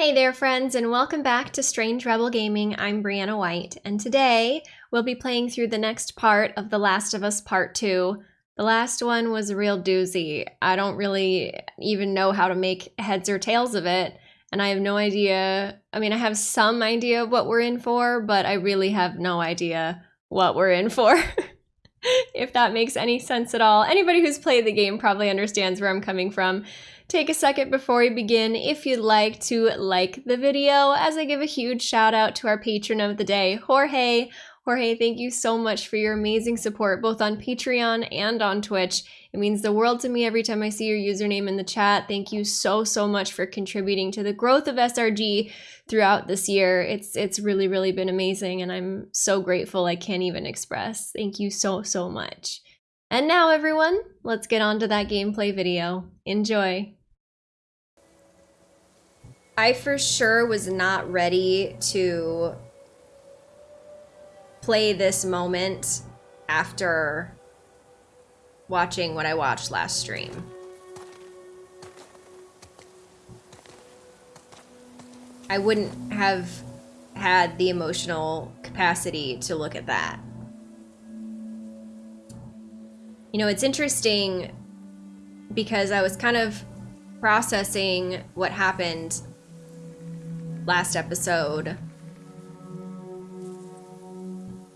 Hey there friends and welcome back to Strange Rebel Gaming. I'm Brianna White and today we'll be playing through the next part of The Last of Us Part 2. The last one was a real doozy. I don't really even know how to make heads or tails of it and I have no idea. I mean, I have some idea of what we're in for, but I really have no idea what we're in for. if that makes any sense at all. Anybody who's played the game probably understands where I'm coming from. Take a second before we begin if you'd like to like the video as I give a huge shout out to our patron of the day, Jorge. Jorge, thank you so much for your amazing support both on Patreon and on Twitch. It means the world to me every time I see your username in the chat. Thank you so, so much for contributing to the growth of SRG throughout this year. It's it's really, really been amazing and I'm so grateful I can't even express. Thank you so, so much. And now everyone, let's get on to that gameplay video. Enjoy. I for sure was not ready to play this moment after watching what I watched last stream. I wouldn't have had the emotional capacity to look at that. You know, it's interesting because I was kind of processing what happened last episode.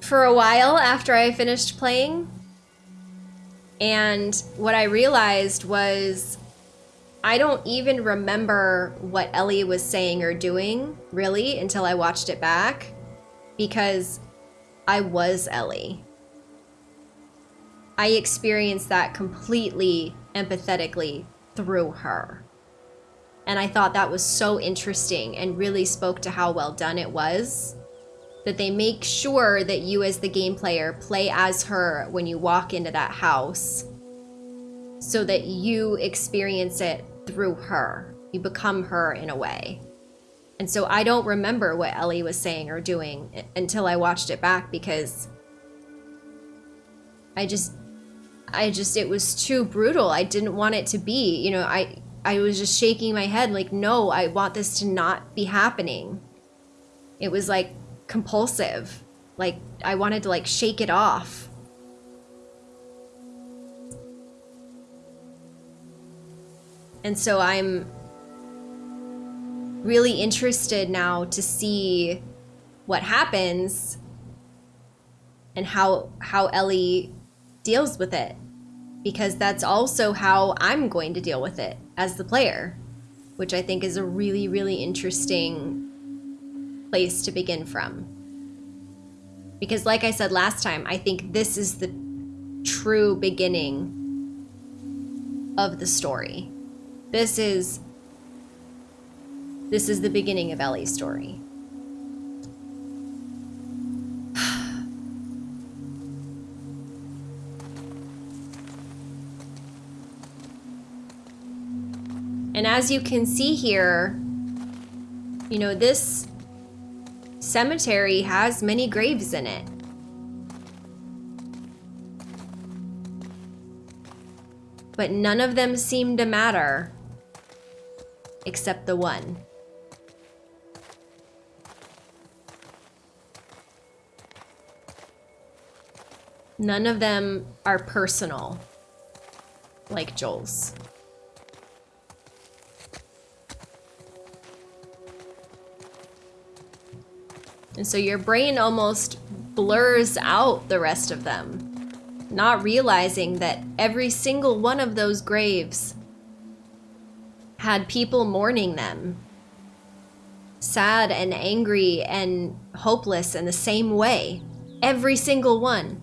For a while after I finished playing, and what I realized was I don't even remember what Ellie was saying or doing, really, until I watched it back, because I was Ellie. I experienced that completely empathetically through her. And I thought that was so interesting and really spoke to how well done it was. That they make sure that you as the game player play as her when you walk into that house. So that you experience it through her. You become her in a way. And so I don't remember what Ellie was saying or doing until I watched it back because I just I just it was too brutal. I didn't want it to be. You know, I I was just shaking my head like, no, I want this to not be happening. It was like compulsive. Like I wanted to like shake it off. And so I'm really interested now to see what happens and how how Ellie deals with it because that's also how I'm going to deal with it as the player, which I think is a really, really interesting place to begin from. Because, like I said last time, I think this is the true beginning of the story. This is this is the beginning of Ellie's story. And as you can see here, you know, this cemetery has many graves in it. But none of them seem to matter except the one. None of them are personal like Joel's. And so your brain almost blurs out the rest of them, not realizing that every single one of those graves had people mourning them. Sad and angry and hopeless in the same way. Every single one.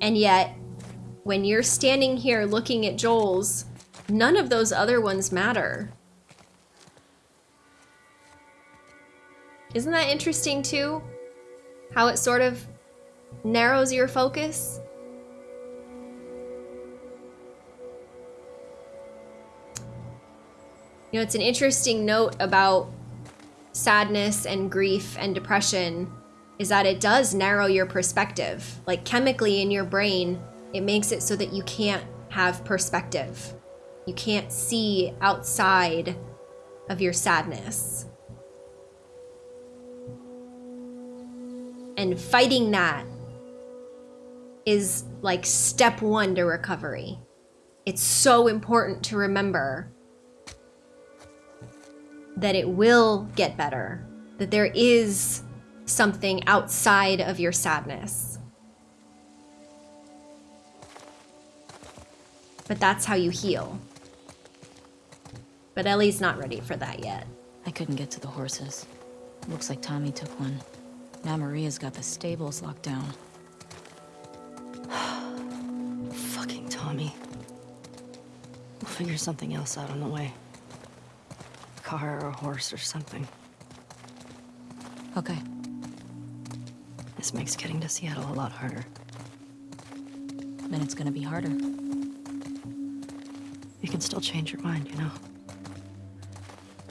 And yet, when you're standing here looking at Joel's, none of those other ones matter. Isn't that interesting too? How it sort of narrows your focus? You know, it's an interesting note about sadness and grief and depression is that it does narrow your perspective. Like chemically in your brain, it makes it so that you can't have perspective. You can't see outside of your sadness. And fighting that is like step one to recovery. It's so important to remember that it will get better, that there is something outside of your sadness. But that's how you heal. But Ellie's not ready for that yet. I couldn't get to the horses. Looks like Tommy took one. Now Maria's got the stables locked down. Fucking Tommy. We'll figure something else out on the way. A car or a horse or something. Okay. This makes getting to Seattle a lot harder. Then it's gonna be harder. You can still change your mind, you know?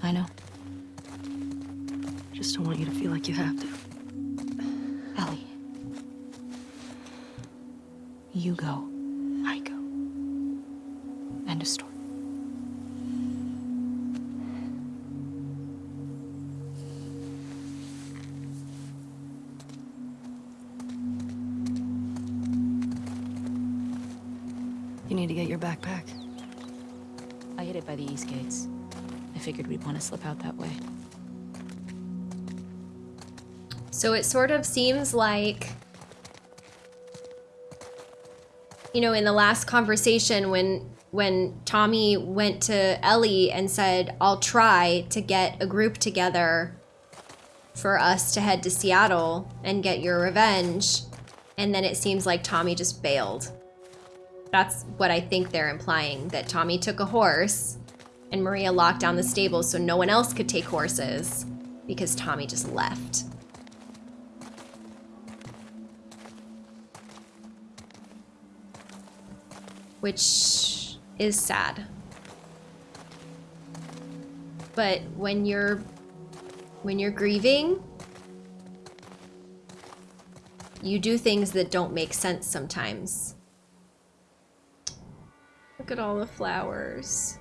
I know. Just don't want you to feel like you have to. Ellie. You go. I go. End of story. You need to get your backpack. I hid it by the east gates. I figured we'd want to slip out that way. So it sort of seems like, you know, in the last conversation when when Tommy went to Ellie and said, "I'll try to get a group together for us to head to Seattle and get your revenge," and then it seems like Tommy just bailed. That's what I think they're implying that Tommy took a horse and Maria locked down the stable so no one else could take horses because Tommy just left. Which is sad. But when you're when you're grieving, you do things that don't make sense sometimes. Look at all the flowers.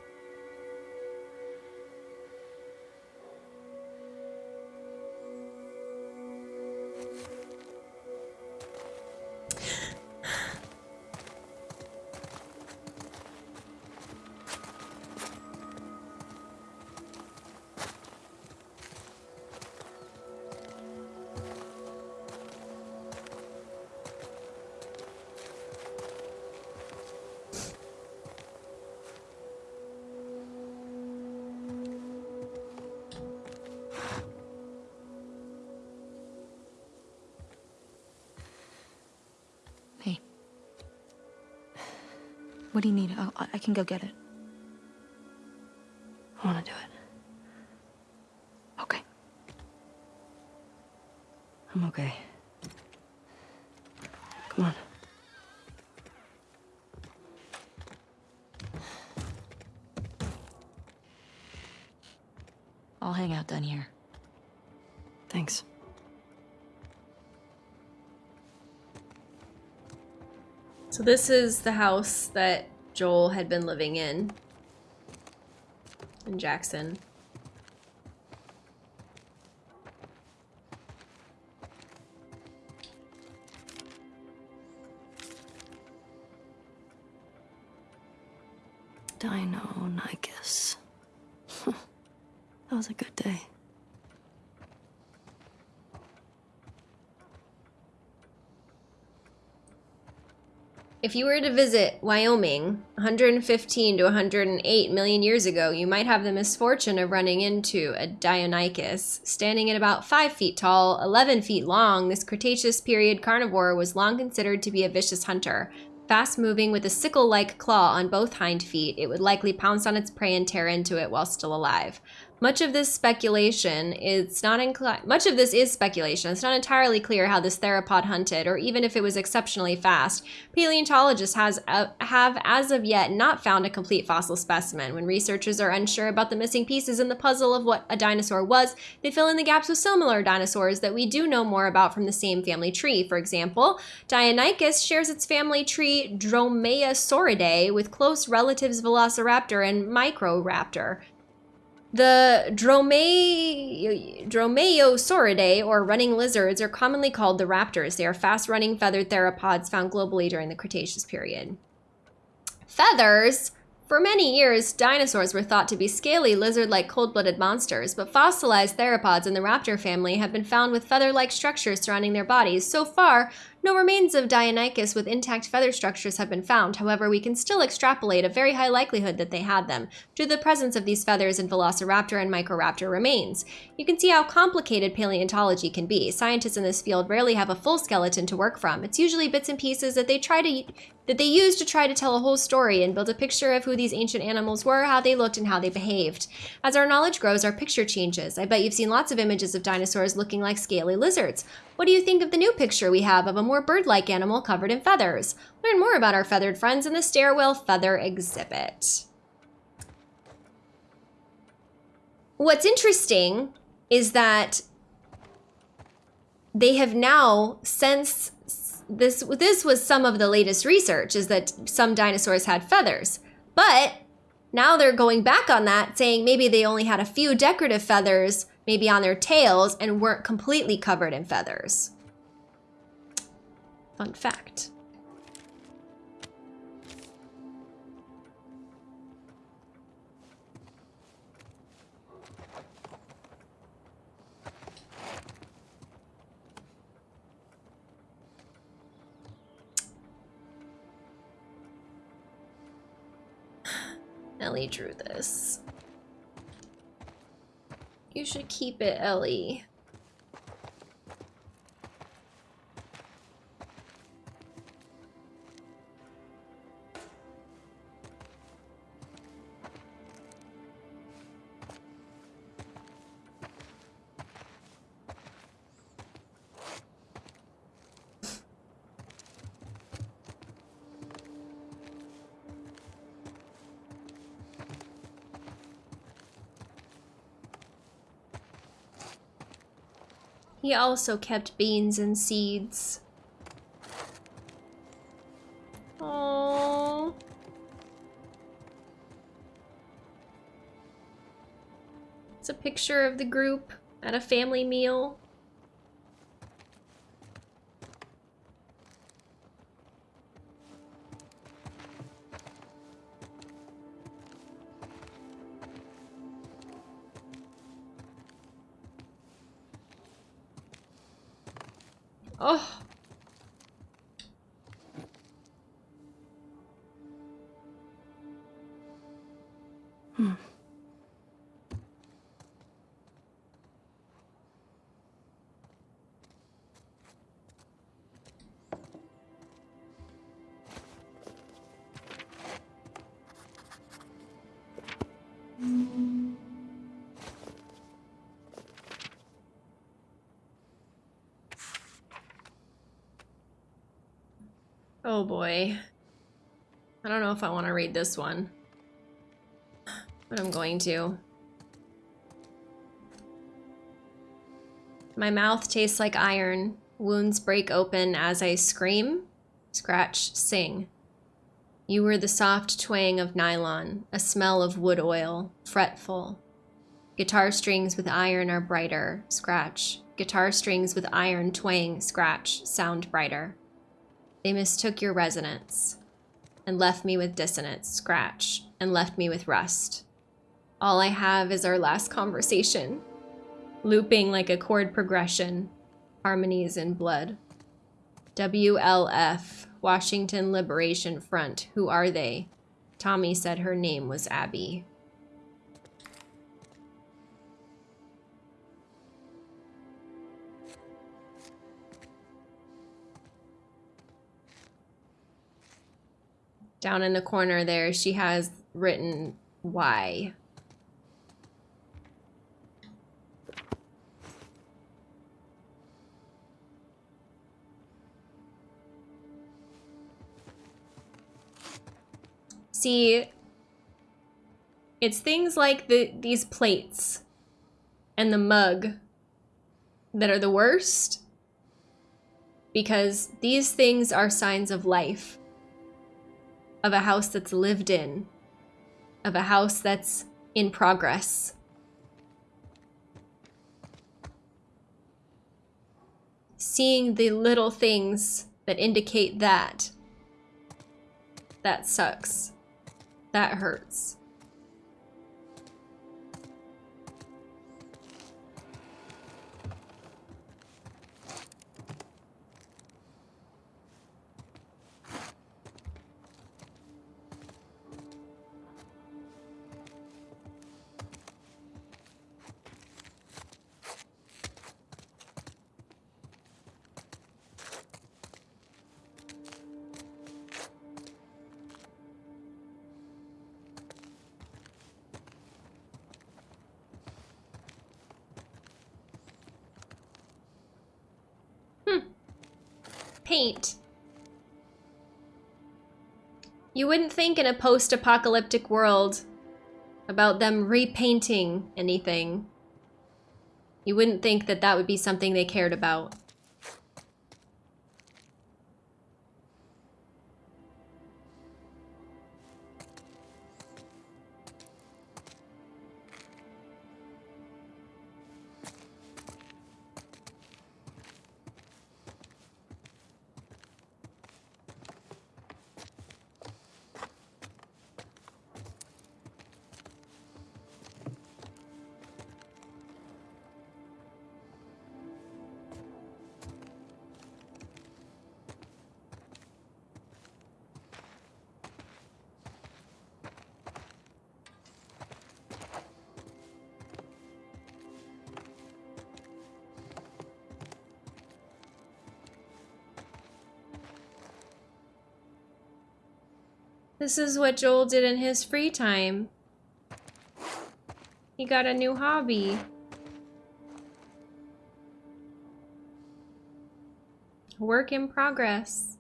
Do you need? I'll, I can go get it. I want to do it. Okay. I'm okay. Come on. I'll hang out down here. Thanks. So this is the house that Joel had been living in in Jackson. If you were to visit Wyoming 115 to 108 million years ago, you might have the misfortune of running into a Deinonychus. Standing at about 5 feet tall, 11 feet long, this Cretaceous period carnivore was long considered to be a vicious hunter. Fast moving with a sickle like claw on both hind feet, it would likely pounce on its prey and tear into it while still alive. Much of this speculation is not incli- much of this is speculation. It's not entirely clear how this theropod hunted, or even if it was exceptionally fast. Paleontologists has uh, have as of yet not found a complete fossil specimen. When researchers are unsure about the missing pieces in the puzzle of what a dinosaur was, they fill in the gaps with similar dinosaurs that we do know more about from the same family tree. For example, Deinonychus shares its family tree Dromaeosauridae with close relatives Velociraptor and Microraptor. The Drome Dromaeosauridae, or running lizards, are commonly called the raptors. They are fast-running feathered theropods found globally during the Cretaceous period. Feathers for many years, dinosaurs were thought to be scaly, lizard-like cold-blooded monsters, but fossilized theropods in the raptor family have been found with feather-like structures surrounding their bodies. So far, no remains of Deinonychus with intact feather structures have been found. However, we can still extrapolate a very high likelihood that they had them, due to the presence of these feathers in Velociraptor and Microraptor remains. You can see how complicated paleontology can be. Scientists in this field rarely have a full skeleton to work from. It's usually bits and pieces that they try to that they used to try to tell a whole story and build a picture of who these ancient animals were, how they looked, and how they behaved. As our knowledge grows, our picture changes. I bet you've seen lots of images of dinosaurs looking like scaly lizards. What do you think of the new picture we have of a more bird-like animal covered in feathers? Learn more about our feathered friends in the Stairwell Feather exhibit. What's interesting is that they have now, since this this was some of the latest research is that some dinosaurs had feathers. But now they're going back on that saying maybe they only had a few decorative feathers maybe on their tails and weren't completely covered in feathers. Fun fact. Ellie drew this. You should keep it, Ellie. He also kept beans and seeds. Oh. It's a picture of the group at a family meal. Oh boy. I don't know if I want to read this one. But I'm going to. My mouth tastes like iron. Wounds break open as I scream, scratch, sing. You were the soft twang of nylon, a smell of wood oil, fretful. Guitar strings with iron are brighter, scratch. Guitar strings with iron twang, scratch, sound brighter. They mistook your resonance and left me with dissonance, scratch, and left me with rust. All I have is our last conversation, looping like a chord progression, harmonies in blood. WLF, Washington Liberation Front, who are they? Tommy said her name was Abby. Down in the corner there, she has written why. See, it's things like the these plates and the mug that are the worst because these things are signs of life of a house that's lived in, of a house that's in progress. Seeing the little things that indicate that, that sucks. That hurts. You wouldn't think in a post-apocalyptic world about them repainting anything. You wouldn't think that that would be something they cared about. This is what Joel did in his free time. He got a new hobby. Work in progress.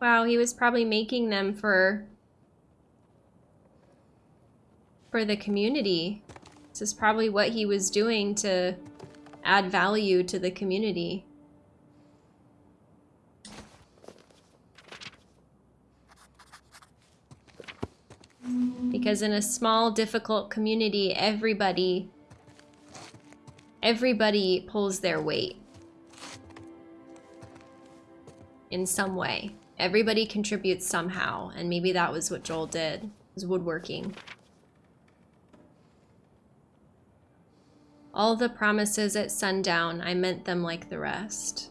Wow, he was probably making them for for the community. This is probably what he was doing to add value to the community. Because in a small, difficult community, everybody, everybody pulls their weight. In some way. Everybody contributes somehow, and maybe that was what Joel did, was woodworking. All the promises at sundown, I meant them like the rest.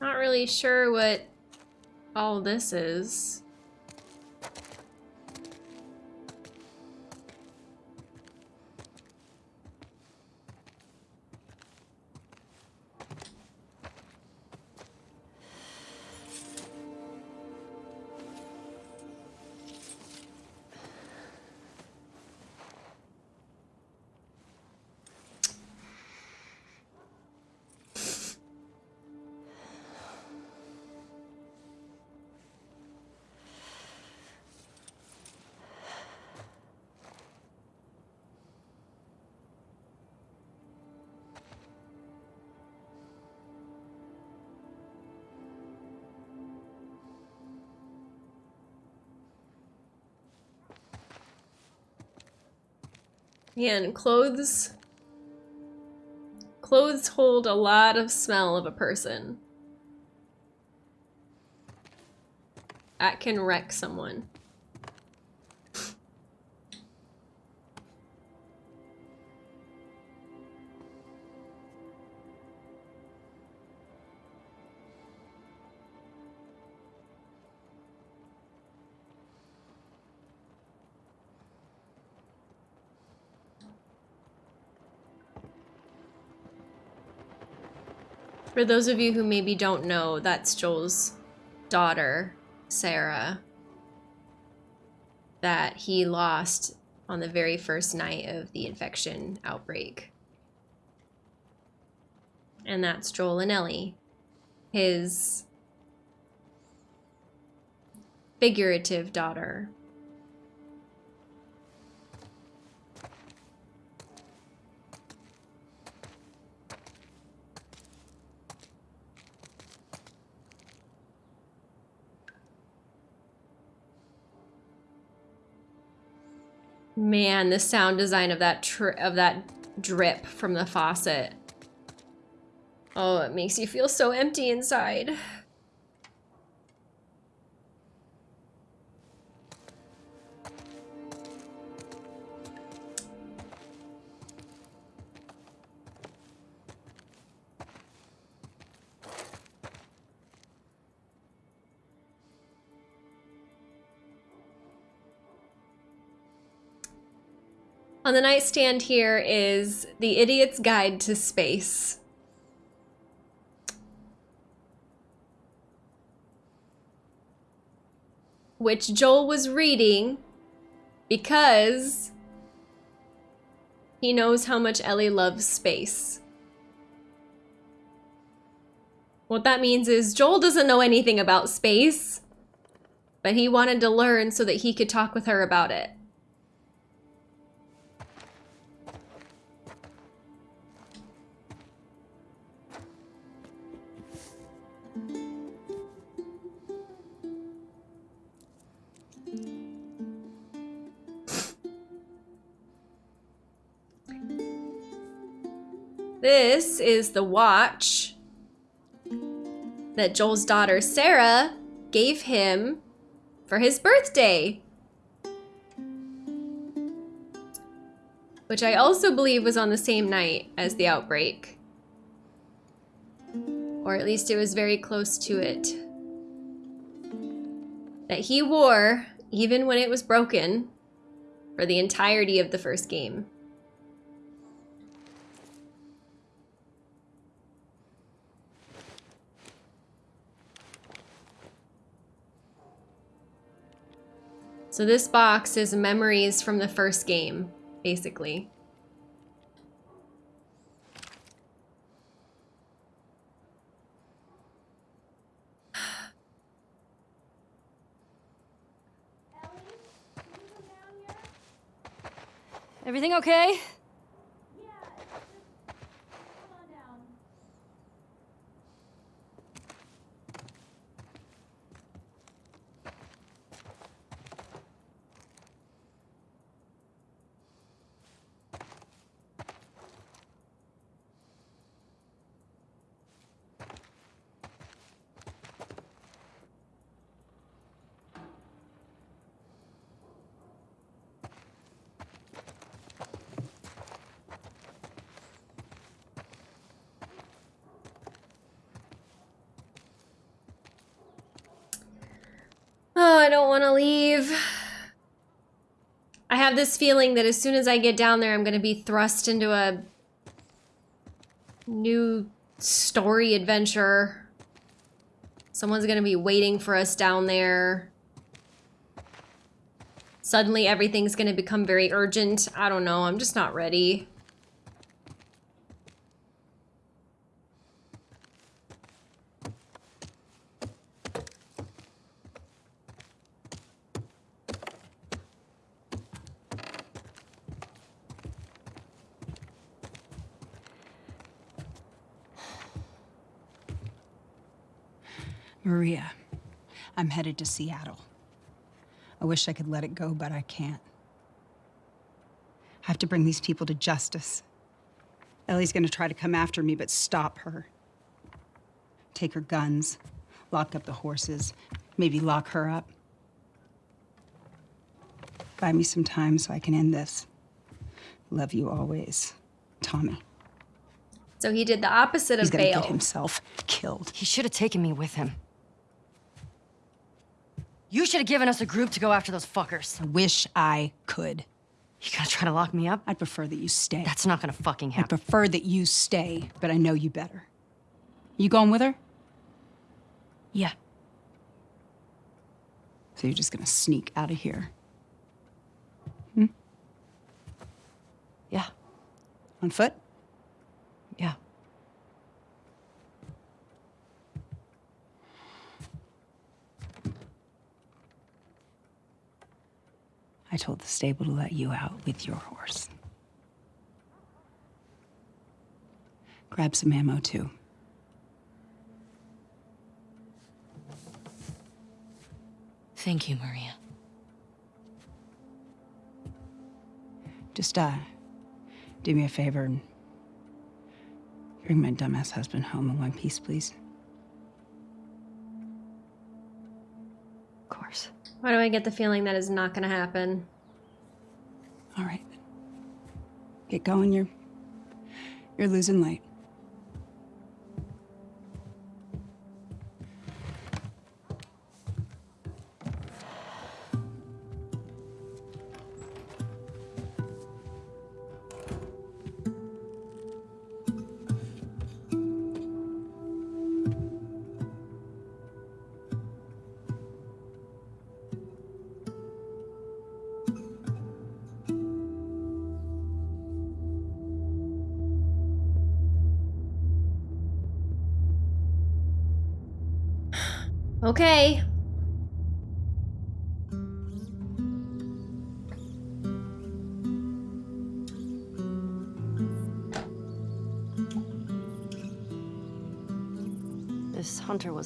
Not really sure what all this is. Man, clothes... Clothes hold a lot of smell of a person. That can wreck someone. For those of you who maybe don't know, that's Joel's daughter, Sarah, that he lost on the very first night of the infection outbreak. And that's Joel and Ellie, his figurative daughter. Man, the sound design of that of that drip from the faucet. Oh, it makes you feel so empty inside. On the nightstand here is The Idiot's Guide to Space. Which Joel was reading because he knows how much Ellie loves space. What that means is Joel doesn't know anything about space, but he wanted to learn so that he could talk with her about it. This is the watch that Joel's daughter Sarah gave him for his birthday. Which I also believe was on the same night as the outbreak. Or at least it was very close to it. That he wore, even when it was broken, for the entirety of the first game. So this box is memories from the first game, basically. Everything okay? Oh, I don't want to leave. I have this feeling that as soon as I get down there, I'm going to be thrust into a new story adventure. Someone's going to be waiting for us down there. Suddenly everything's going to become very urgent. I don't know. I'm just not ready. Maria, I'm headed to Seattle. I wish I could let it go, but I can't. I have to bring these people to justice. Ellie's gonna try to come after me, but stop her. Take her guns, lock up the horses, maybe lock her up. Buy me some time so I can end this. Love you always, Tommy. So he did the opposite He's of gonna bail. get himself killed. He should have taken me with him. You should have given us a group to go after those fuckers. I wish I could. You gonna try to lock me up? I'd prefer that you stay. That's not gonna fucking happen. I prefer that you stay, but I know you better. You going with her? Yeah. So you're just gonna sneak out of here? Hmm? Yeah. On foot? I told the stable to let you out with your horse. Grab some ammo, too. Thank you, Maria. Just, uh, do me a favor and bring my dumbass husband home in one piece, please. Why do I get the feeling that is not going to happen? All right. Get going. You're you're losing light.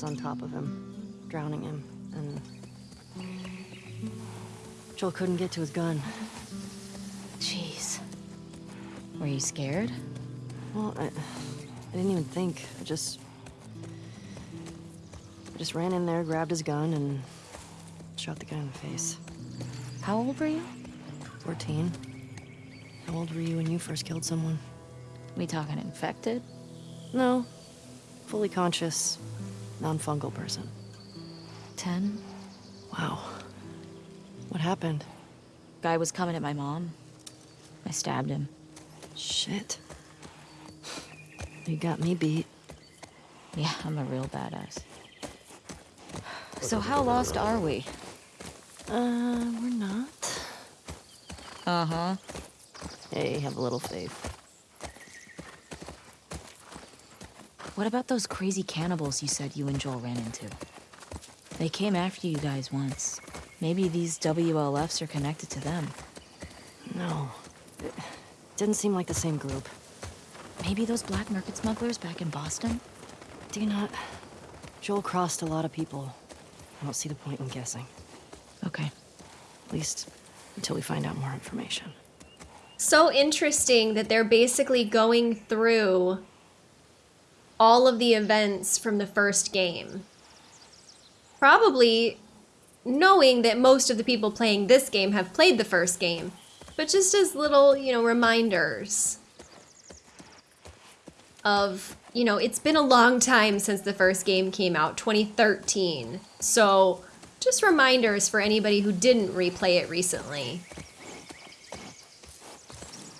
Was on top of him, drowning him, and Joel couldn't get to his gun. Jeez. Were you scared? Well, I, I didn't even think. I just, I just ran in there, grabbed his gun, and shot the guy in the face. How old were you? 14. How old were you when you first killed someone? We talking infected? No. Fully conscious, non-fungal person. Ten? Wow. What happened? Guy was coming at my mom. I stabbed him. Shit. You got me beat. Yeah, I'm a real badass. So how lost are we? Uh, we're not. Uh-huh. Hey, have a little faith. What about those crazy cannibals you said you and Joel ran into? They came after you guys once. Maybe these WLFs are connected to them. No. It didn't seem like the same group. Maybe those black market smugglers back in Boston? Do you not? Joel crossed a lot of people. I don't see the point in guessing. Okay. At least until we find out more information. So interesting that they're basically going through all of the events from the first game. Probably knowing that most of the people playing this game have played the first game, but just as little, you know, reminders of, you know, it's been a long time since the first game came out, 2013. So, just reminders for anybody who didn't replay it recently.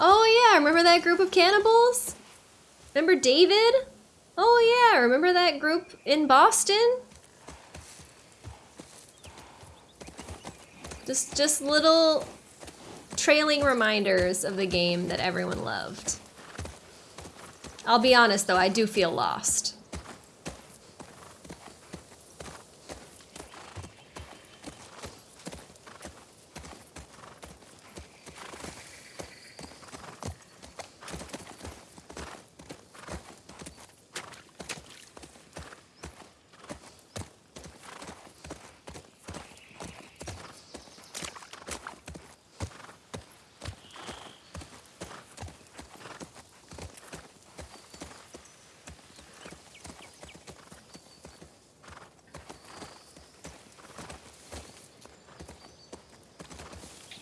Oh yeah, remember that group of cannibals? Remember David? Oh yeah, remember that group in Boston? Just just little trailing reminders of the game that everyone loved. I'll be honest though, I do feel lost.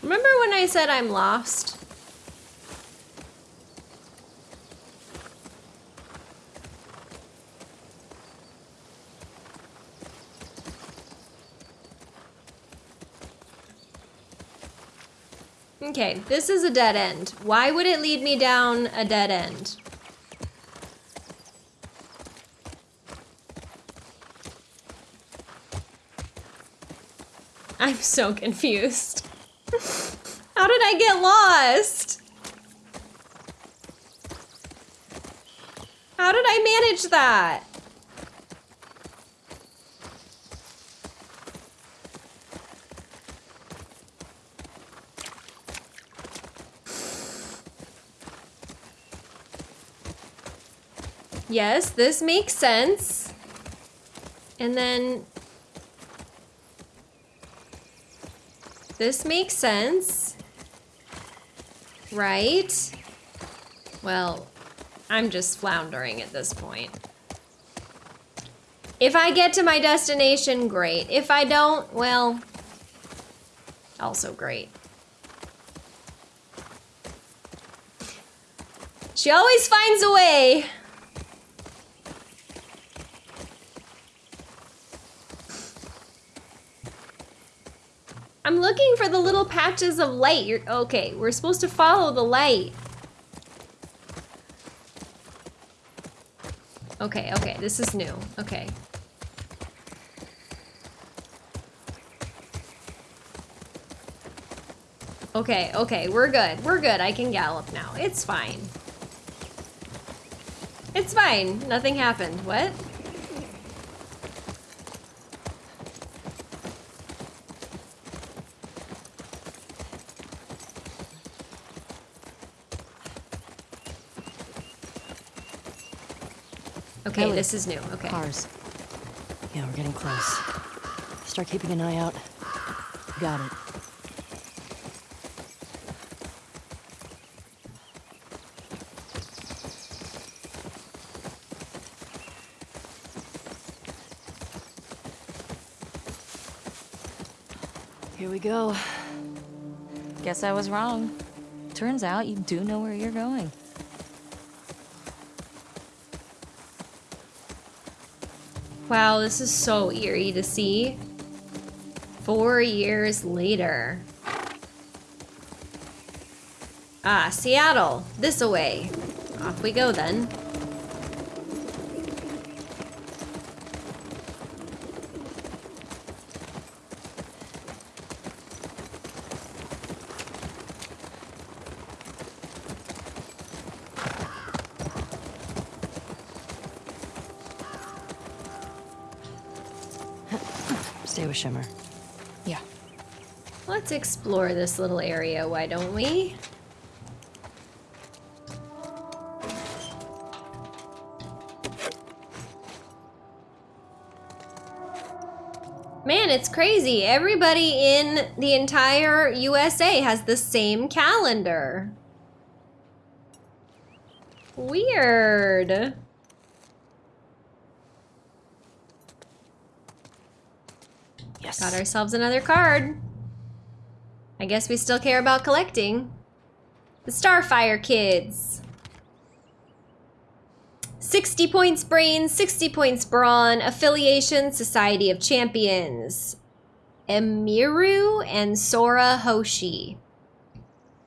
Remember when I said I'm lost? Okay, this is a dead end. Why would it lead me down a dead end? I'm so confused. Did I get lost? How did I manage that? Yes, this makes sense. And then this makes sense. Right? Well, I'm just floundering at this point. If I get to my destination, great. If I don't, well, also great. She always finds a way. I'm looking for the little patches of light. You're okay. We're supposed to follow the light. Okay, okay. This is new. Okay. Okay, okay. We're good. We're good. I can gallop now. It's fine. It's fine. Nothing happened. What? Okay, Ellie. This is new. Okay. Cars. Yeah, we're getting close. Start keeping an eye out. Got it. Here we go. Guess I was wrong. Turns out you do know where you're going. Wow, this is so eerie to see. Four years later. Ah, Seattle. This away. Off we go then. Shimmer. Yeah. Let's explore this little area, why don't we? Man, it's crazy. Everybody in the entire USA has the same calendar. Weird. Got ourselves another card. I guess we still care about collecting. The Starfire Kids. 60 points brain, 60 points brawn, affiliation, Society of Champions. Emiru and Sora Hoshi.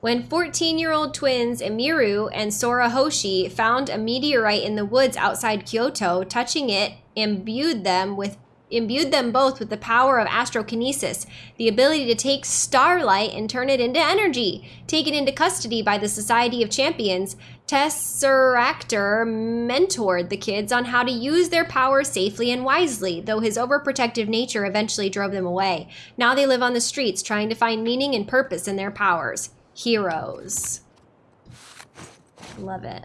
When 14-year-old twins Emiru and Sora Hoshi found a meteorite in the woods outside Kyoto, touching it imbued them with imbued them both with the power of astrokinesis, the ability to take starlight and turn it into energy. Taken into custody by the Society of Champions, Tesseractor mentored the kids on how to use their power safely and wisely, though his overprotective nature eventually drove them away. Now they live on the streets trying to find meaning and purpose in their powers. Heroes. Love it.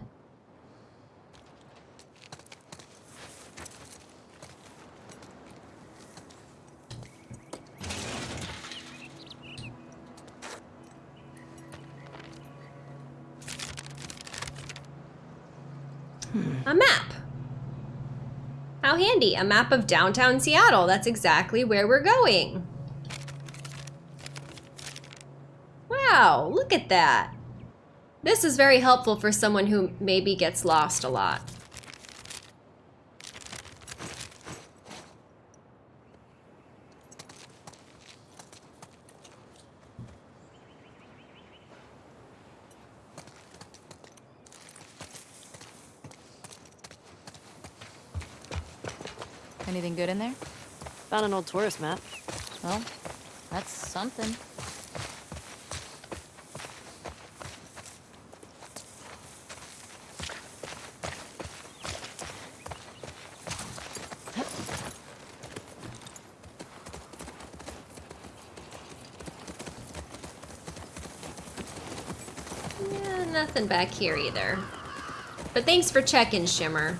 A map. How handy. A map of downtown Seattle. That's exactly where we're going. Wow, look at that. This is very helpful for someone who maybe gets lost a lot. Anything good in there? Found an old tourist map. Well, that's something. Yeah, nothing back here either. But thanks for checking, Shimmer.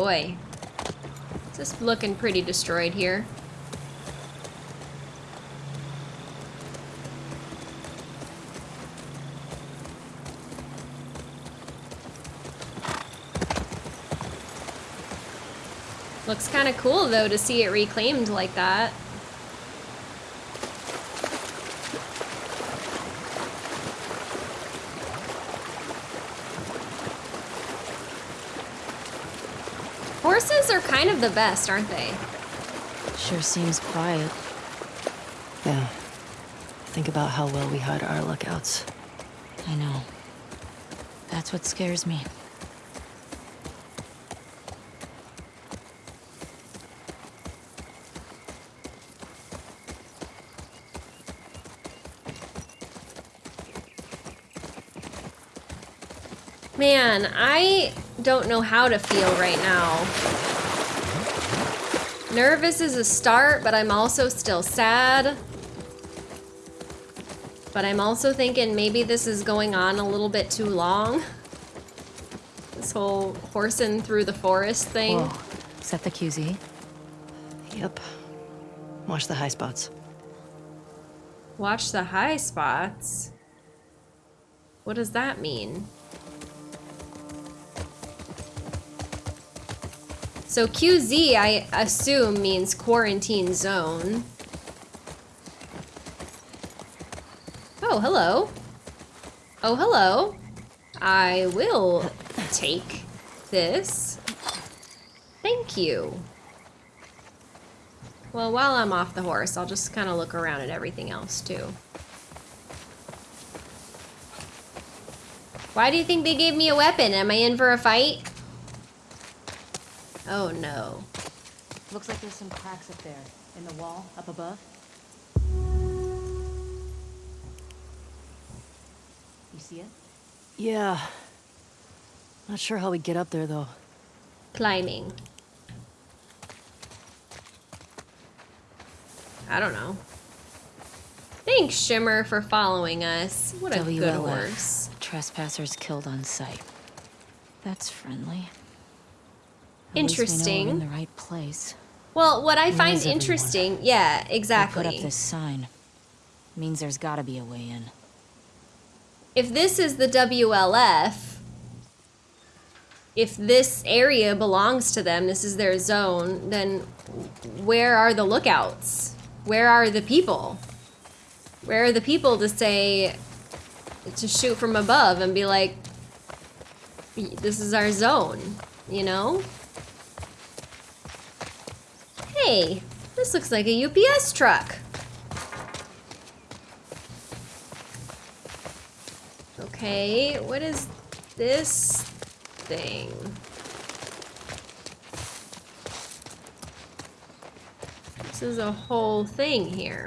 Boy. This is looking pretty destroyed here. Looks kind of cool though to see it reclaimed like that. Horses are kind of the best, aren't they? Sure seems quiet. Yeah. Think about how well we hide our lookouts. I know. That's what scares me. Man, I don't know how to feel right now. Nervous is a start, but I'm also still sad. But I'm also thinking maybe this is going on a little bit too long. This whole horsing through the forest thing. Whoa. Is that the QZ? Yep. Watch the high spots. Watch the high spots. What does that mean? So QZ, I assume, means quarantine zone. Oh, hello. Oh, hello. I will take this. Thank you. Well, while I'm off the horse, I'll just kind of look around at everything else, too. Why do you think they gave me a weapon? Am I in for a fight? Oh no. Looks like there's some cracks up there. In the wall, up above. You see it? Yeah. Not sure how we get up there, though. Climbing. I don't know. Thanks, Shimmer, for following us. What a good WLF. horse. Trespassers killed on sight. That's friendly. At least we know we're Interesting. in the right place. Well, what I find everyone? interesting, yeah, They exactly. put up this sign. Means there's gotta be a way in. if this is the WLF, if this area belongs to them, this is their zone, then where are the lookouts? Where are the people? Where are the people to say, to shoot from above and be like, this is our zone, you know? Hey, this looks like a UPS truck. Okay, what is this thing? This is a whole thing here.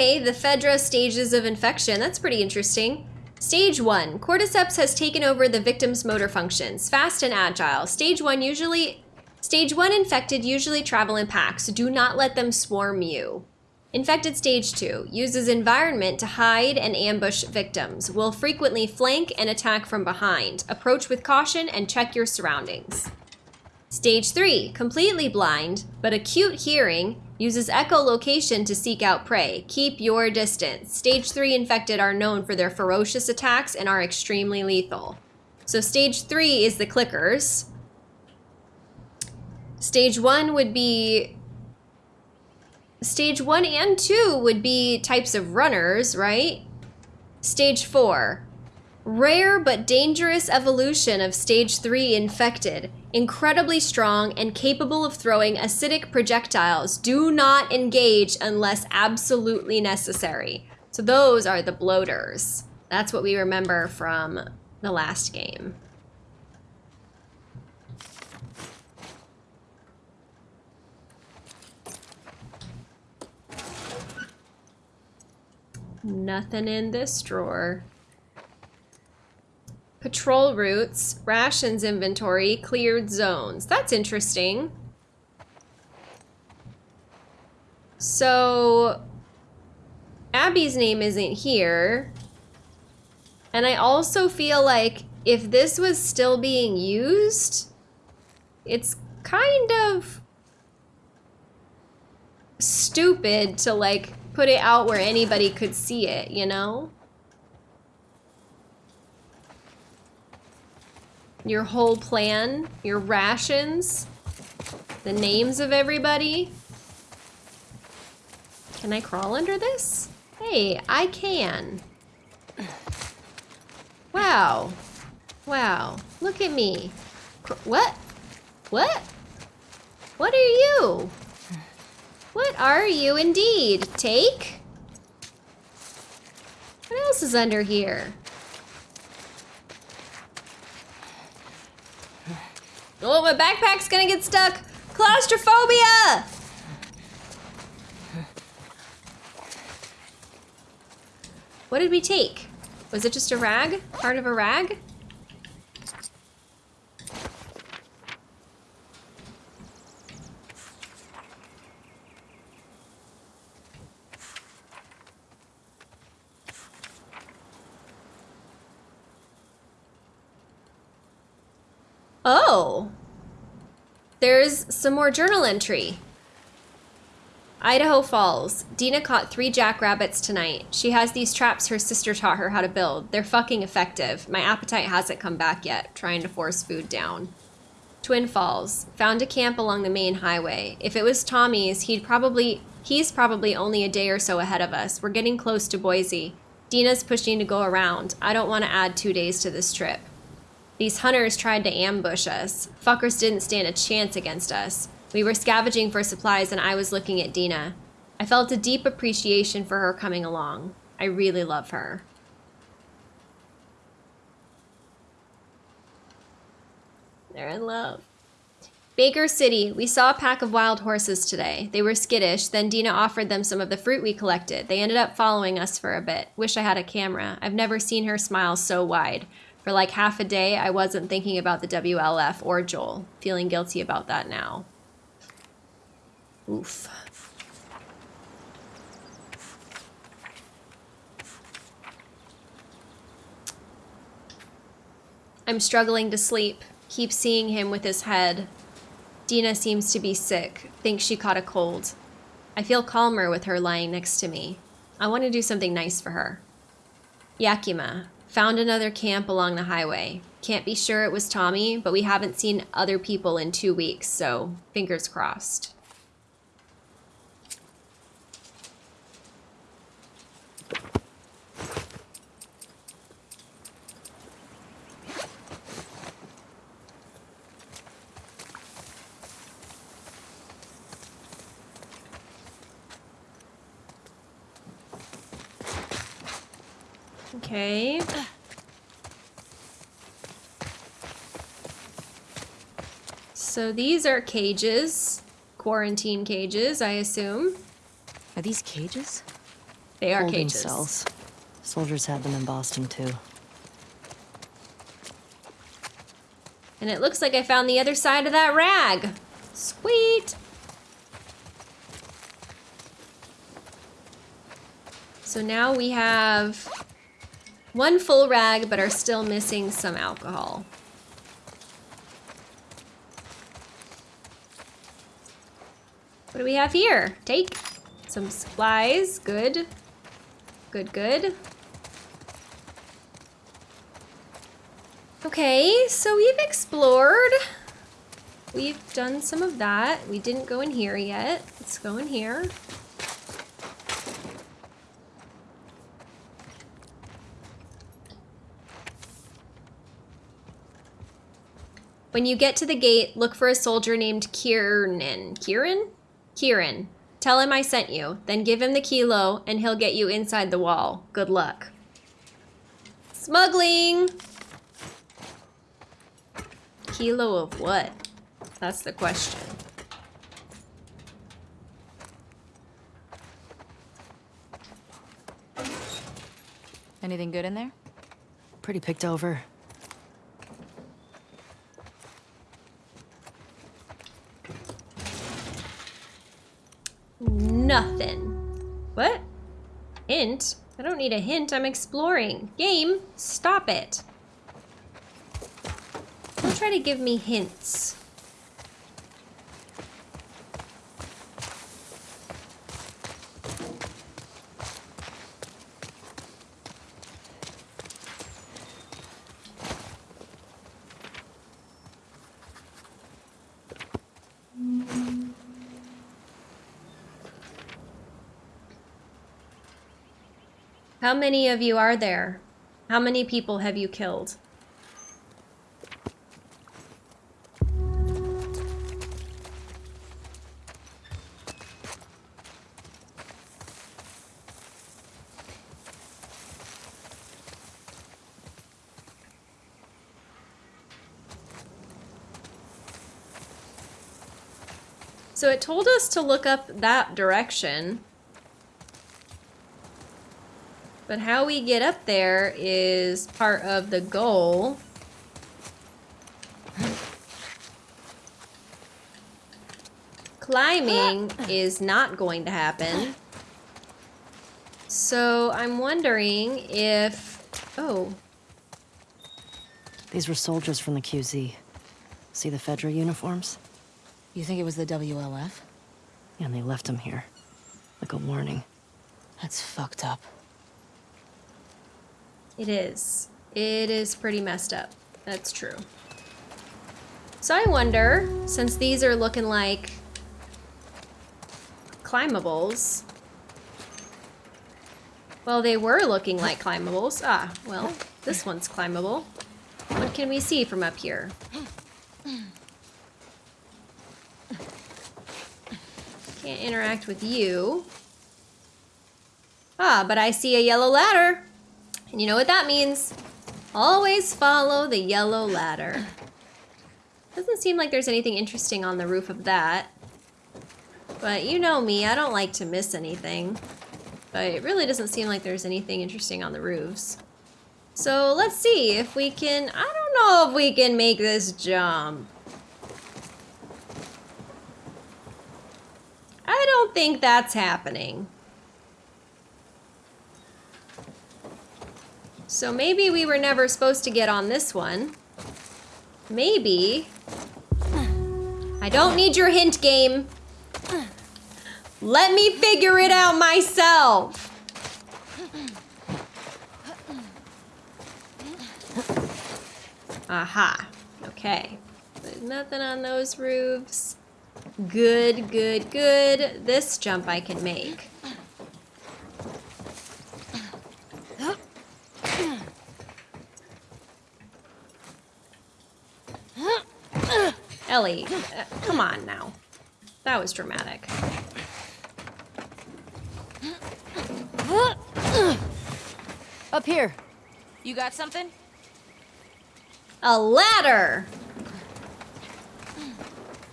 Okay, the Fedra stages of infection. That's pretty interesting. Stage 1. Cordyceps has taken over the victim's motor functions. Fast and agile. Stage 1 usually... Stage 1 infected usually travel in packs. Do not let them swarm you. Infected Stage 2. Uses environment to hide and ambush victims. Will frequently flank and attack from behind. Approach with caution and check your surroundings. Stage 3, completely blind, but acute hearing, uses echolocation to seek out prey. Keep your distance. Stage 3 infected are known for their ferocious attacks and are extremely lethal. So stage 3 is the clickers. Stage 1 would be Stage 1 and 2 would be types of runners, right? Stage 4, Rare but dangerous evolution of stage 3 infected incredibly strong and capable of throwing acidic projectiles. Do not engage unless absolutely necessary. So those are the bloaters. That's what we remember from the last game. Nothing in this drawer. Patrol routes, rations inventory, cleared zones. That's interesting. So, Abby's name isn't here. And I also feel like if this was still being used, it's kind of stupid to like put it out where anybody could see it, you know? Your whole plan, your rations, the names of everybody. Can I crawl under this? Hey, I can. Wow. Wow. Look at me. Cr- What? What? What are you? What are you indeed? Take? What else is under here? Oh, my backpack's gonna get stuck. Claustrophobia! What did we take? Was it just a rag? Part of a rag? Oh. There's some more journal entry. Idaho Falls. Dina caught three jackrabbits tonight. She has these traps her sister taught her how to build. They're fucking effective. My appetite hasn't come back yet, trying to force food down. Twin Falls. Found a camp along the main highway. If it was Tommy's, he'd probably he's probably only a day or so ahead of us. We're getting close to Boise. Dina's pushing to go around. I don't want to add two days to this trip. These hunters tried to ambush us. Fuckers didn't stand a chance against us. We were scavenging for supplies and I was looking at Dina. I felt a deep appreciation for her coming along. I really love her. They're in love. Baker City, we saw a pack of wild horses today. They were skittish, then Dina offered them some of the fruit we collected. They ended up following us for a bit. Wish I had a camera. I've never seen her smile so wide. For like half a day, I wasn't thinking about the WLF or Joel. Feeling guilty about that now. Oof. I'm struggling to sleep. Keep seeing him with his head. Dina seems to be sick. Thinks she caught a cold. I feel calmer with her lying next to me. I want to do something nice for her. Yakima. Found another camp along the highway. Can't be sure it was Tommy, but we haven't seen other people in two weeks, so fingers crossed. Okay. So these are cages, quarantine cages, I assume. Are these cages? They are Holding cages. cells. Soldiers had them in Boston too. And it looks like I found the other side of that rag. Sweet. So now we have one full rag, but are still missing some alcohol. What do we have here? Take some supplies. Good. Good, good. Okay, so we've explored. We've done some of that. We didn't go in here yet. Let's go in here. When you get to the gate, look for a soldier named Kieran. Kieran? Kieran. Tell him I sent you. Then give him the kilo, and he'll get you inside the wall. Good luck. Smuggling! Kilo of what? That's the question. Anything good in there? Pretty picked over. Nothing. What? Hint? I don't need a hint, I'm exploring. Game, stop it. Don't try to give me hints. How many of you are there? How many people have you killed? So it told us to look up that direction. But how we get up there is part of the goal. Climbing is not going to happen. So I'm wondering if... Oh, These were soldiers from the QZ. See the Fedra uniforms? You think it was the WLF? And they left them here. Like a warning. That's fucked up. It is. It is pretty messed up. That's true. So I wonder, since these are looking like climbables, well, they were looking like climbables. Ah, well, this one's climbable. What can we see from up here? Can't interact with you. Ah, but I see a yellow ladder. And you know what that means? Always follow the yellow ladder. Doesn't seem like there's anything interesting on the roof of that. But you know me, I don't like to miss anything. But it really doesn't seem like there's anything interesting on the roofs. So let's see if we can, I don't know if we can make this jump. I don't think that's happening. So maybe we were never supposed to get on this one. Maybe. I don't need your hint game. Let me figure it out myself. Aha. Okay. There's nothing on those roofs. Good, good, good. This jump I can make. Ellie, uh, come on now. That was dramatic. Up here! You got something? A ladder!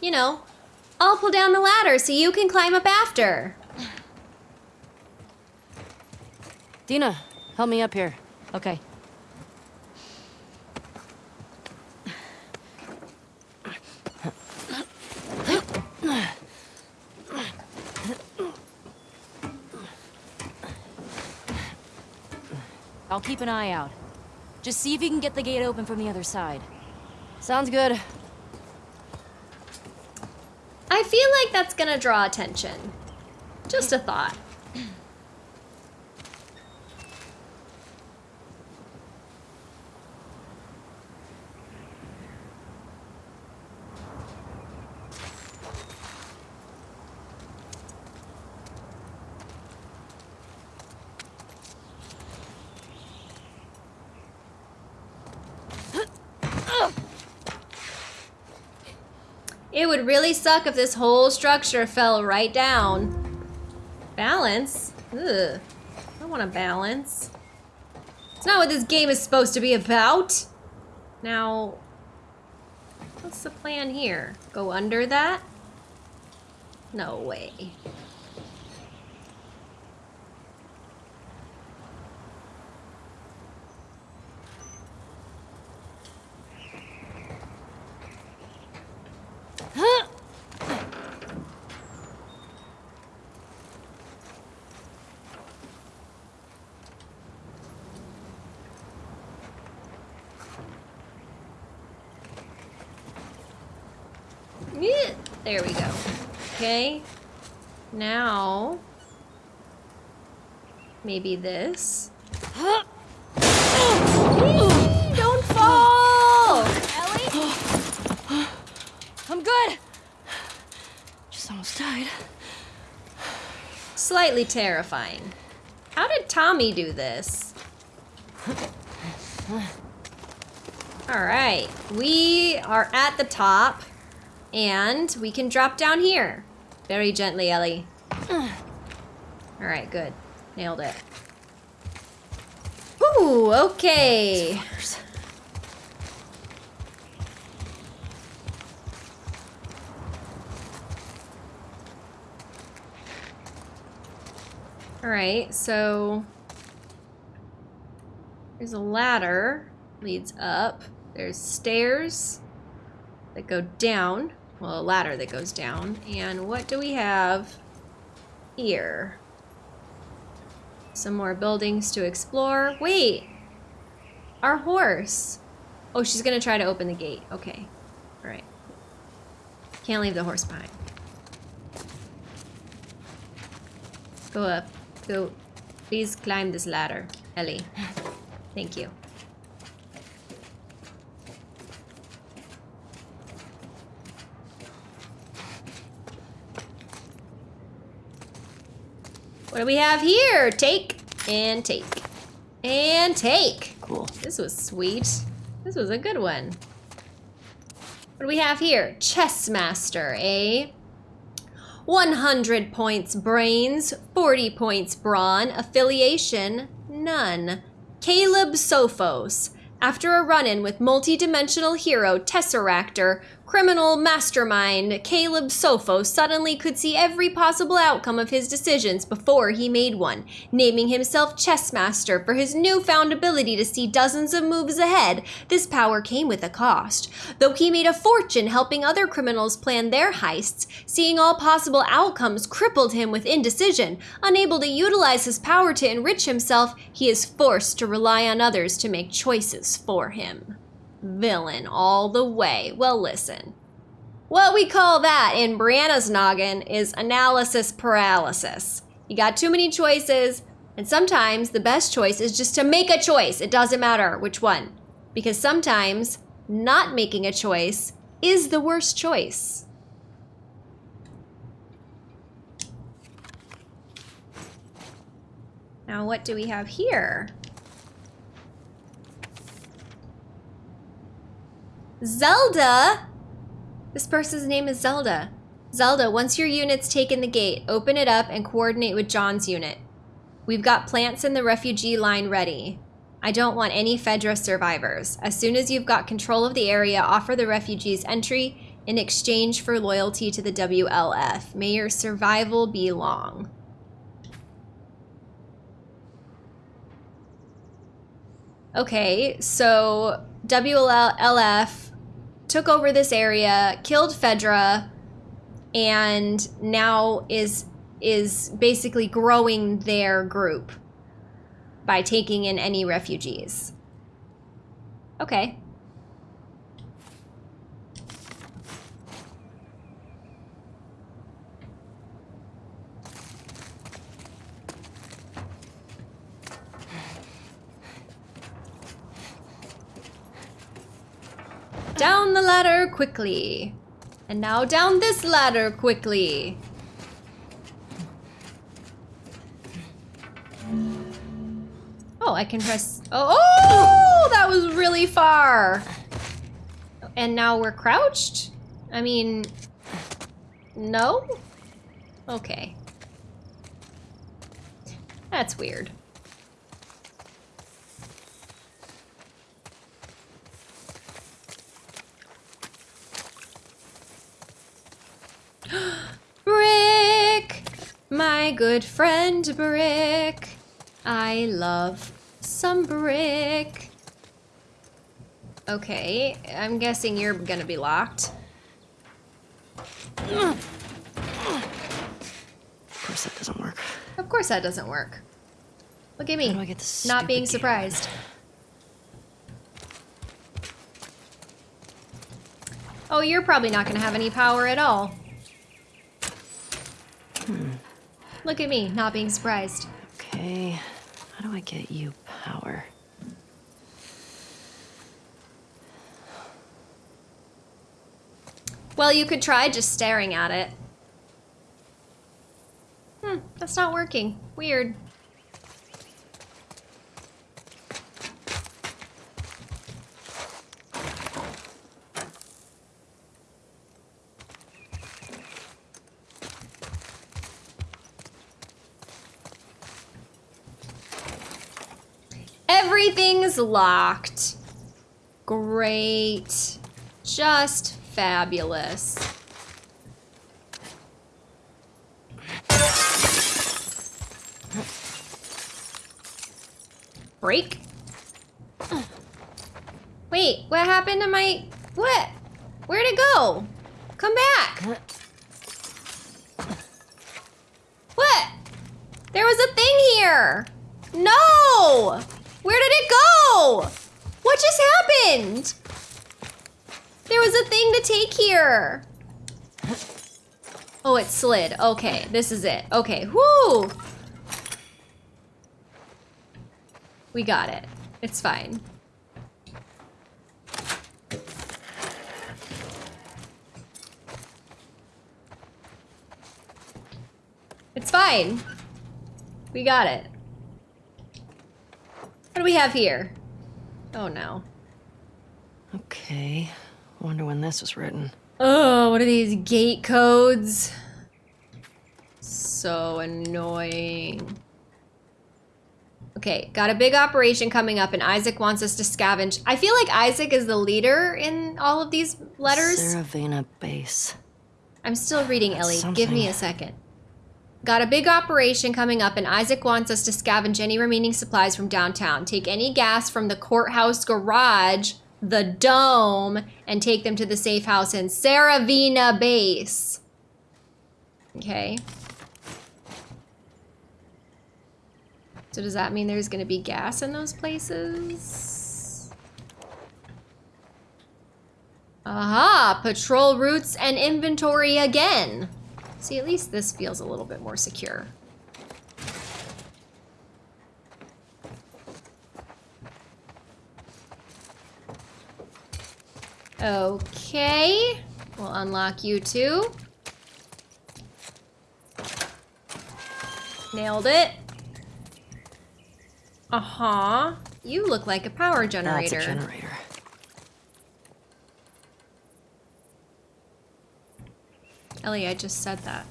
You know, I'll pull down the ladder so you can climb up after. Dina, help me up here. Okay. I'll keep an eye out. Just see if you can get the gate open from the other side. Sounds good. I feel like that's gonna draw attention. Just a thought. It would really suck if this whole structure fell right down. Balance? Ugh. I don't want to balance. It's not what this game is supposed to be about. Now, what's the plan here? Go under that? No way. Yeah, there we go. Okay. Now, maybe this. Don't fall! Ellie? I'm good. Just almost died. Slightly terrifying. How did Tommy do this? All right, we are at the top and we can drop down here. Very gently, Ellie. All right, good. Nailed it. Ooh, okay. All right, so there's a ladder leads up. There's stairs that go down. Well, a ladder that goes down. And what do we have here? Some more buildings to explore. Wait! Our horse. Oh, she's gonna try to open the gate. Okay. Alright. Can't leave the horse behind. Go up. Go. Please climb this ladder, Ellie. Thank you. What do we have here? Take and take. And take. Cool. This was sweet. This was a good one. What do we have here? Chess Master, eh? 100 points brains, 40 points brawn, affiliation, none. Caleb Sophos. After a run-in with multi-dimensional hero Tesseractor, criminal mastermind Caleb Sofo suddenly could see every possible outcome of his decisions before he made one, naming himself Chessmaster for his newfound ability to see dozens of moves ahead. This power came with a cost. Though he made a fortune helping other criminals plan their heists, seeing all possible outcomes crippled him with indecision. Unable to utilize his power to enrich himself, he is forced to rely on others to make choices for him villain all the way. Well, listen. What we call that in Brianna's noggin is analysis paralysis. You got too many choices, and sometimes the best choice is just to make a choice. It doesn't matter which one. Because sometimes not making a choice is the worst choice. Now, what do we have here? Zelda? This person's name is Zelda. Zelda, once your unit's taken the gate, open it up and coordinate with John's unit. We've got plants in the refugee line ready. I don't want any Fedra survivors. As soon as you've got control of the area, offer the refugees entry in exchange for loyalty to the WLF. May your survival be long. Okay, so WLF took over this area, killed Fedra, and now is is basically growing their group by taking in any refugees. Okay. Down the ladder quickly. And now down this ladder quickly. Oh, I can press... Oh, oh, that was really far. And now we're crouched? I mean, no? Okay. That's weird. Brick! My good friend Brick. I love some brick. Okay, I'm guessing you're gonna be locked. Of course that doesn't work. Of course that doesn't work. Look at me, do I get not being surprised. Oh, you're probably not gonna have any power at all. Hmm. Look at me, not being surprised. Okay, how do I get you power? Well, you could try just staring at it. Hmm, that's not working. Weird. Locked. Great. Just fabulous. Break? Wait, what happened to my... What? Where'd it go? Come back. What? There was a thing here. No! Where did it go? What just happened? There was a thing to take here. Oh, it slid. Okay, this is it. Okay, whoo! We got it. It's fine. It's fine. We got it. What do we have here? Oh no. Okay, wonder when this was written. Oh, what are these gate codes? So annoying. Okay, got a big operation coming up, and Isaac wants us to scavenge. I feel like Isaac is the leader in all of these letters. Saravena Base. I'm still reading, That's Ellie. Give me a second. Got a big operation coming up, and Isaac wants us to scavenge any remaining supplies from downtown. Take any gas from the courthouse garage, the dome, and take them to the safe house in Saravina Base. Okay. So does that mean there's going to be gas in those places? Aha! Patrol routes and inventory again. See, at least this feels a little bit more secure. Okay. We'll unlock you too. Nailed it. Uh-huh. You look like a power generator. That's a generator. Ellie, I just said that.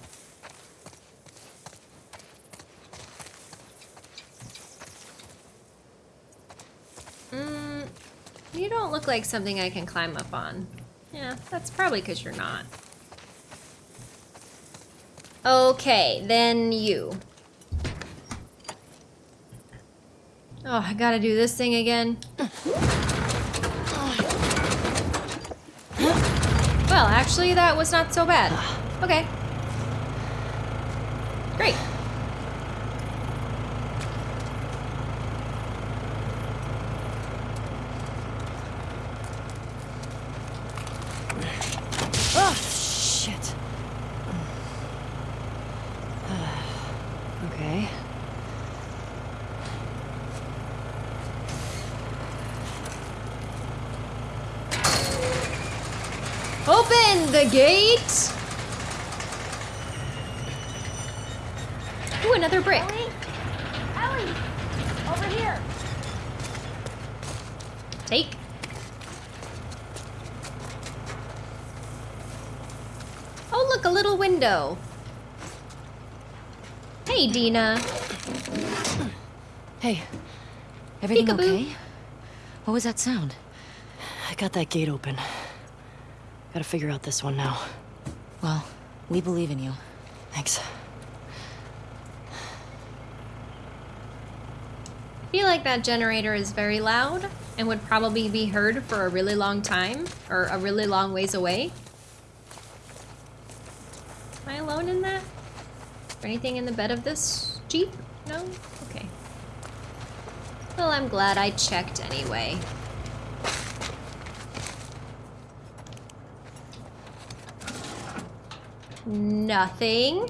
Mm, you don't look like something I can climb up on. Yeah, that's probably because you're not. Okay, then you. Oh, I gotta do this thing again. Well, actually, that was not so bad. Okay. Great. Oh, shit. okay. Open the gate! Ooh, another brick. Ellie? Ellie! Over here! Take. Oh, look, a little window. Hey, Hey, Everything Peekaboo. okay? What was that sound? I got that gate open. Gotta figure out this one now. Well, we believe in you. Thanks. I feel like that generator is very loud and would probably be heard for a really long time or a really long ways away. Am I alone in that? anything in the bed of this jeep? No? Okay. Well, I'm glad I checked anyway. Nothing.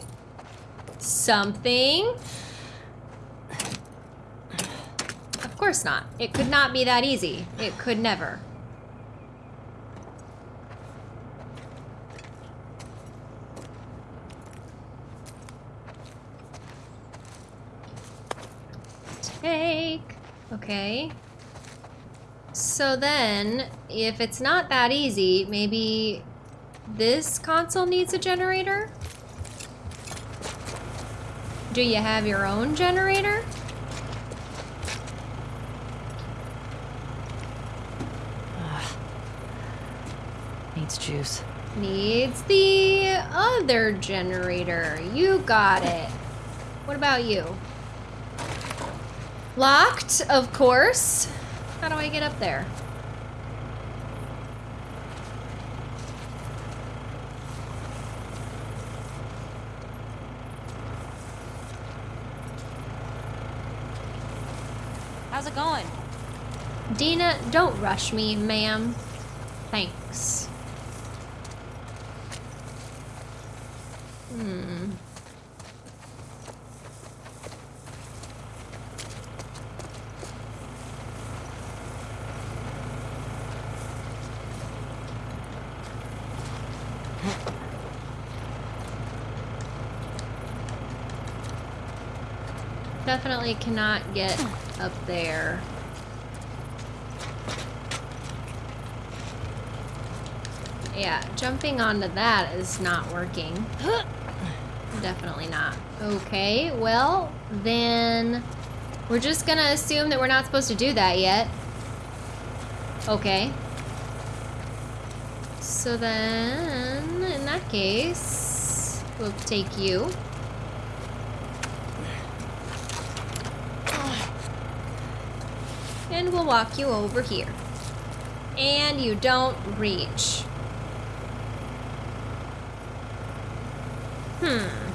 Something. Of course not. It could not be that easy. It could never. Take. Okay. So then, if it's not that easy, maybe this console needs a generator? Do you have your own generator? Needs juice. Needs the other generator. You got it. What about you? Locked, of course. How do I get up there? How's it going? Dina, don't rush me, ma'am. Thanks. Hmm. Definitely cannot get hmm. up there. Yeah, jumping onto that is not working. Definitely not. Okay, well, then we're just gonna assume that we're not supposed to do that yet. Okay. So then, in that case, we'll take you. And we'll walk you over here. And you don't reach. Hmm.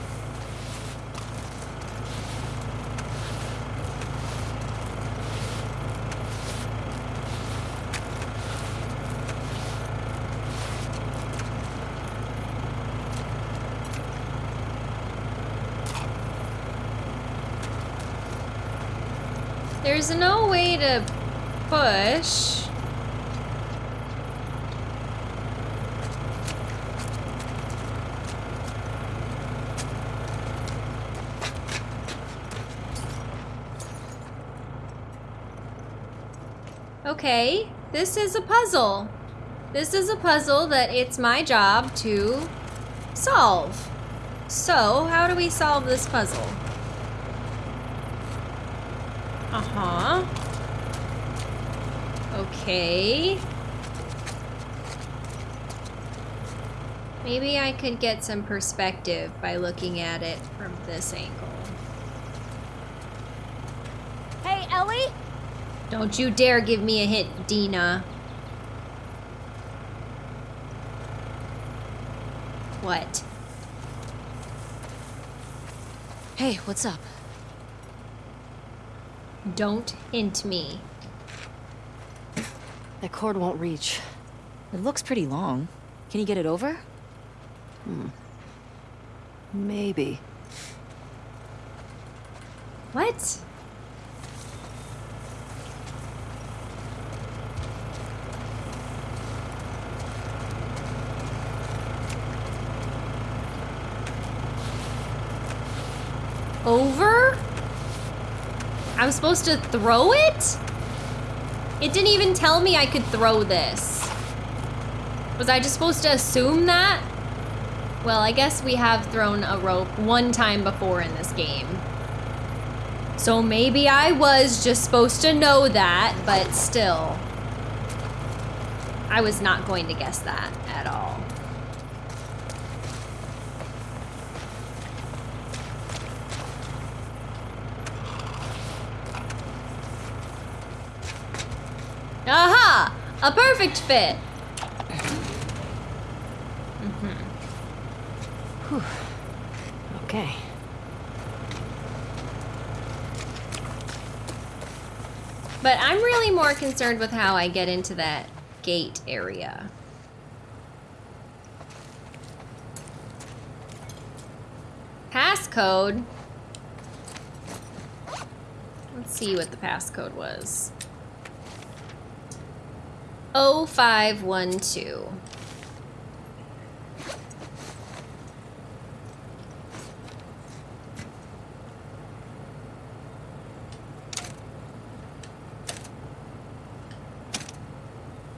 There's no way to Okay, this is a puzzle. This is a puzzle that it's my job to solve. So, how do we solve this puzzle? Uh-huh. Okay. Maybe I could get some perspective by looking at it from this angle. Hey, Ellie? Don't you dare give me a hint, Dina. What? Hey, what's up? Don't hint me. That cord won't reach. It looks pretty long. Can you get it over? Hmm. Maybe. What? Over? I'm supposed to throw it? It didn't even tell me I could throw this. Was I just supposed to assume that? Well, I guess we have thrown a rope one time before in this game. So maybe I was just supposed to know that, but still. I was not going to guess that at all. Aha! A perfect fit! Okay. But I'm really more concerned with how I get into that gate area. Passcode? Let's see what the passcode was. 0512.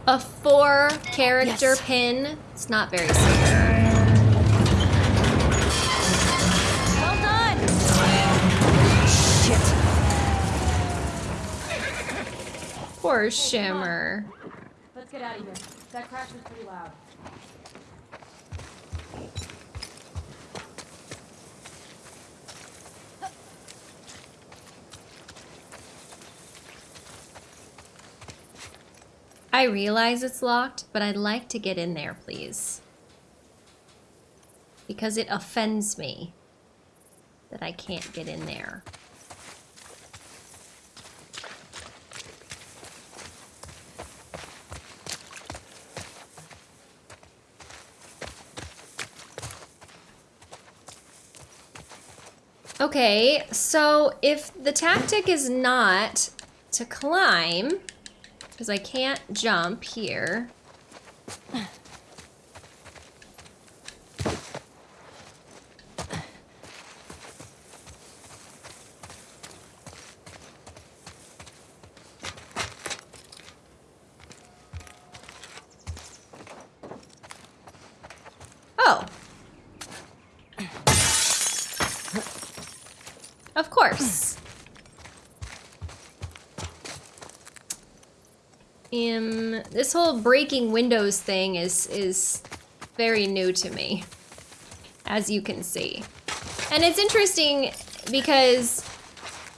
A four character Yes. pin. It's not very secure. Well done! Poor Shimmer. Get out of here. That crash was pretty loud. I realize it's locked, but I'd like to get in there, please. Because it offends me that I can't get in there. Okay, so if the tactic is not to climb, because I can't jump here. Oh. Of course. Um, this whole breaking windows thing is is very new to me, as you can see. And it's interesting because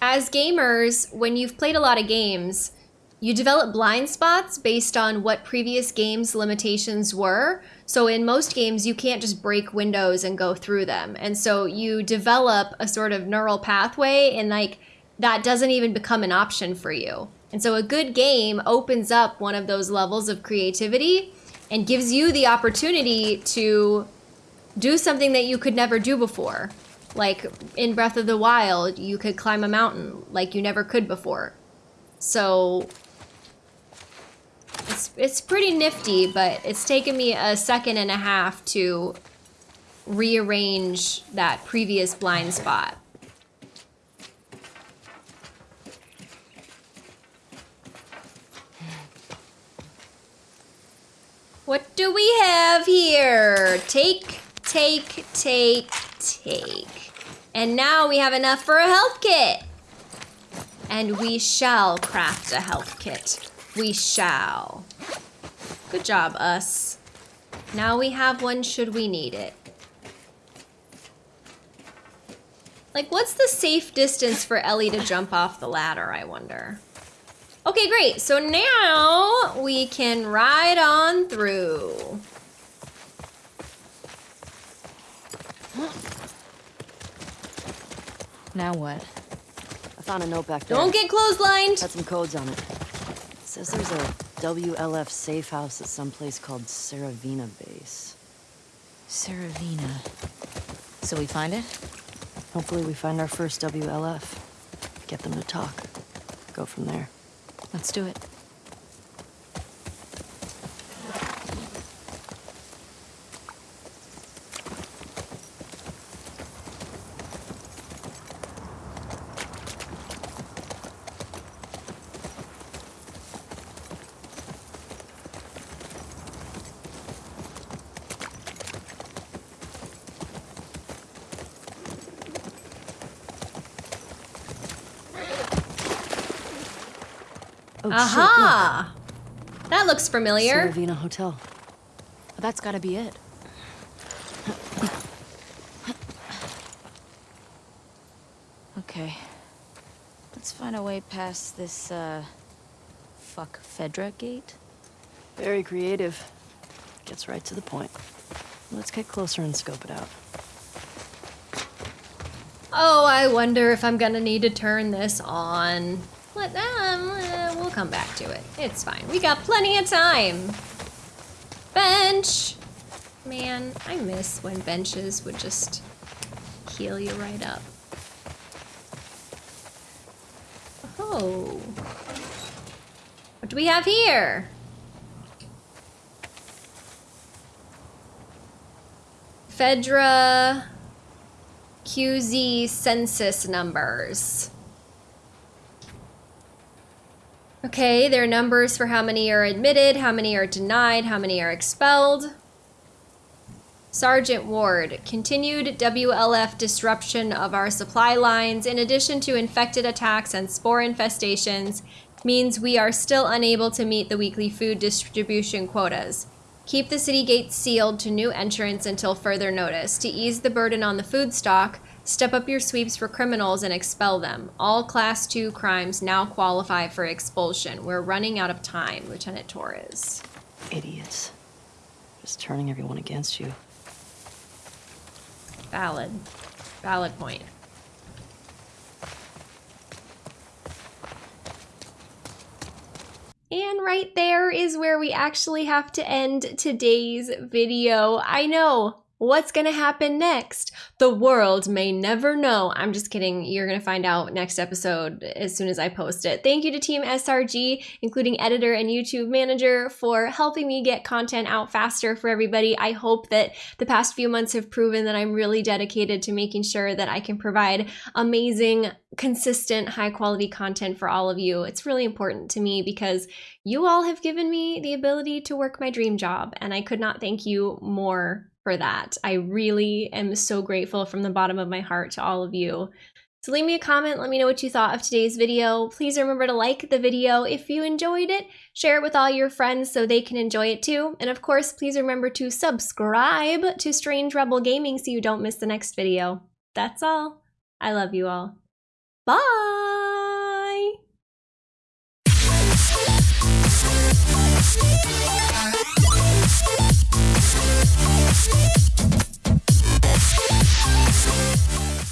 as gamers, when you've played a lot of games, you develop blind spots based on what previous games' limitations were. So in most games, you can't just break windows and go through them. And so you develop a sort of neural pathway, and like that doesn't even become an option for you. And so a good game opens up one of those levels of creativity and gives you the opportunity to do something that you could never do before. Like in Breath of the Wild, you could climb a mountain like you never could before. So it's it's pretty nifty, but it's taken me a second and a half to rearrange that previous blind spot. What do we have here? Take, take, take, take. And now we have enough for a health kit. And we shall craft a health kit. We shall. Good job, us. Now we have one should we need it. Like, what's the safe distance for Ellie to jump off the ladder, I wonder? Okay, great. So now we can ride on through. Now what? I found a note back there. Don't get clotheslined. Had some codes on it. It says there's a WLF safe house at some place called Serevina Base. Serevina. So we find it? Hopefully we find our first WLF. Get them to talk. Go from there. Let's do it. Aha! That looks familiar. look. Serevina Hotel. That's gotta be it. Okay. Let's find a way past this, uh... Fuck Fedra gate? Very creative. Gets right to the point. Let's get closer and scope it out. Oh, I wonder if I'm gonna need to turn this on. Let um, uh, we'll come back to it. It's fine. We got plenty of time. Bench. Man, I miss when benches would just heal you right up. Oh. What do we have here? Fedra QZ census numbers. Okay, there are numbers for how many are admitted, how many are denied, how many are expelled. Sergeant Ward, continued WLF disruption of our supply lines, in addition to infected attacks and spore infestations, means we are still unable to meet the weekly food distribution quotas. Keep the city gates sealed to new entrants until further notice. To ease the burden on the food stock, step up your sweeps for criminals and expel them. All Class 2 crimes now qualify for expulsion. We're running out of time, Lieutenant Torres. Idiots. Just turning everyone against you. Valid. Valid point. And right there is where we actually have to end today's video. I know, what's gonna happen next? The world may never know. I'm just kidding. You're going to find out next episode as soon as I post it. Thank you to Team SRG, including editor and YouTube manager, for helping me get content out faster for everybody. I hope that the past few months have proven that I'm really dedicated to making sure that I can provide amazing, consistent, high quality content for all of you. It's really important to me because you all have given me the ability to work my dream job, and I could not thank you more for that. I really am so grateful from the bottom of my heart to all of you. So leave me a comment, let me know what you thought of today's video. Please remember to like the video if you enjoyed it, share it with all your friends so they can enjoy it too. And of course, please remember to subscribe to Strange Rebel Gaming so you don't miss the next video. That's all. I love you all. Bye! フフフフ。